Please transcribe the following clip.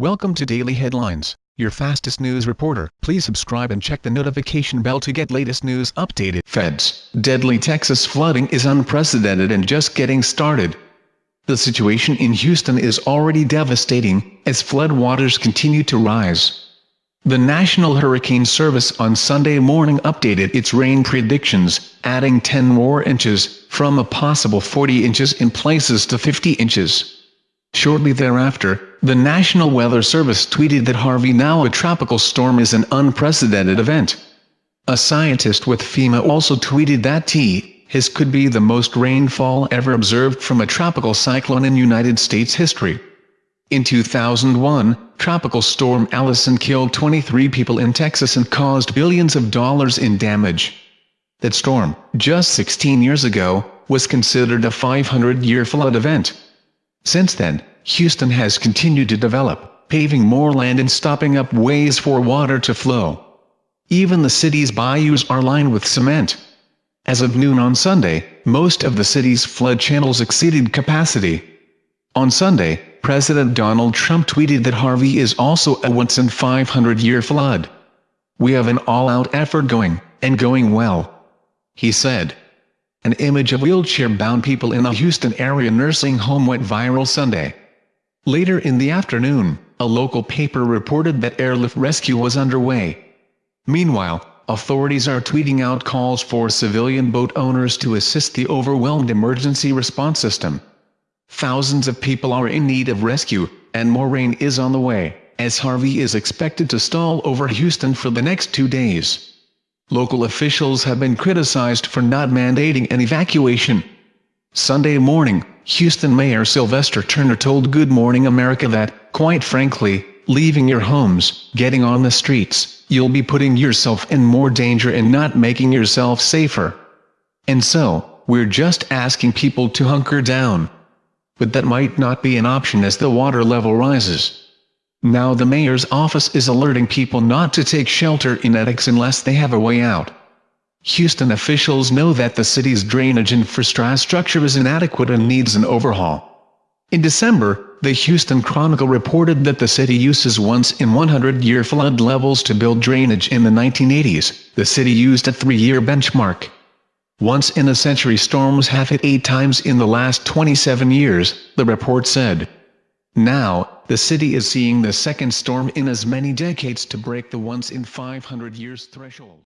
Welcome to Daily Headlines, your fastest news reporter. Please subscribe and check the notification bell to get latest news updated. Feds. Deadly Texas flooding is unprecedented and just getting started. The situation in Houston is already devastating, as floodwaters continue to rise. The National Hurricane Service on Sunday morning updated its rain predictions, adding 10 more inches, from a possible 40 inches in places to 50 inches. Shortly thereafter, the National Weather Service tweeted that Harvey now a tropical storm is an unprecedented event. A scientist with FEMA also tweeted that T. His could be the most rainfall ever observed from a tropical cyclone in United States history. In 2001, Tropical Storm Allison killed 23 people in Texas and caused billions of dollars in damage. That storm, just 16 years ago, was considered a 500-year flood event. Since then, Houston has continued to develop, paving more land and stopping up ways for water to flow. Even the city's bayous are lined with cement. As of noon on Sunday, most of the city's flood channels exceeded capacity. On Sunday, President Donald Trump tweeted that Harvey is also a once-in-500-year flood. We have an all-out effort going, and going well. He said. An image of wheelchair-bound people in a Houston area nursing home went viral Sunday. Later in the afternoon, a local paper reported that airlift rescue was underway. Meanwhile, authorities are tweeting out calls for civilian boat owners to assist the overwhelmed emergency response system. Thousands of people are in need of rescue, and more rain is on the way, as Harvey is expected to stall over Houston for the next two days. Local officials have been criticized for not mandating an evacuation. Sunday morning, Houston Mayor Sylvester Turner told Good Morning America that, quite frankly, leaving your homes, getting on the streets, you'll be putting yourself in more danger and not making yourself safer. And so, we're just asking people to hunker down. But that might not be an option as the water level rises. Now the mayor's office is alerting people not to take shelter in attics unless they have a way out. Houston officials know that the city's drainage infrastructure is inadequate and needs an overhaul. In December, the Houston Chronicle reported that the city uses once-in-100-year flood levels to build drainage in the 1980s. The city used a three-year benchmark. Once-in-a-century storms have hit eight times in the last 27 years, the report said. Now, the city is seeing the second storm in as many decades to break the once-in-500 years threshold.